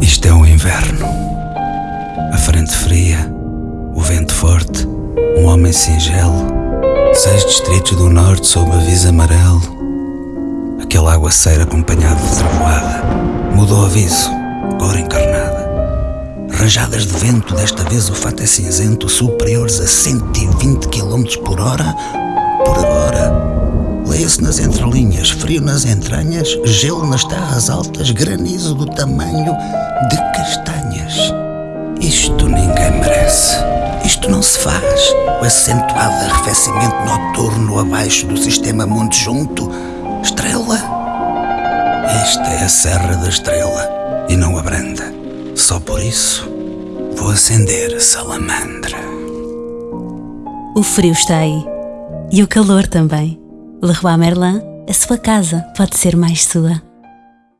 Isto é o inverno. A frente fria, o vento forte, um homem singelo, seis distritos do norte sob aviso amarelo. Aquele aguaceiro acompanhado de trovoada mudou aviso, cor encarnada. Rajadas de vento, desta vez o fato é cinzento, superiores a 120 km por hora. Leia-se nas entrelinhas, frio nas entranhas, gelo nas terras altas, granizo do tamanho de castanhas. Isto ninguém merece. Isto não se faz. O acentuado arrefecimento noturno abaixo do sistema Monte Junto. Estrela. Esta é a Serra da Estrela e não a Branda. Só por isso vou acender a salamandra. O frio está aí. E o calor também. Leroy Merlin, a sua casa pode ser mais sua.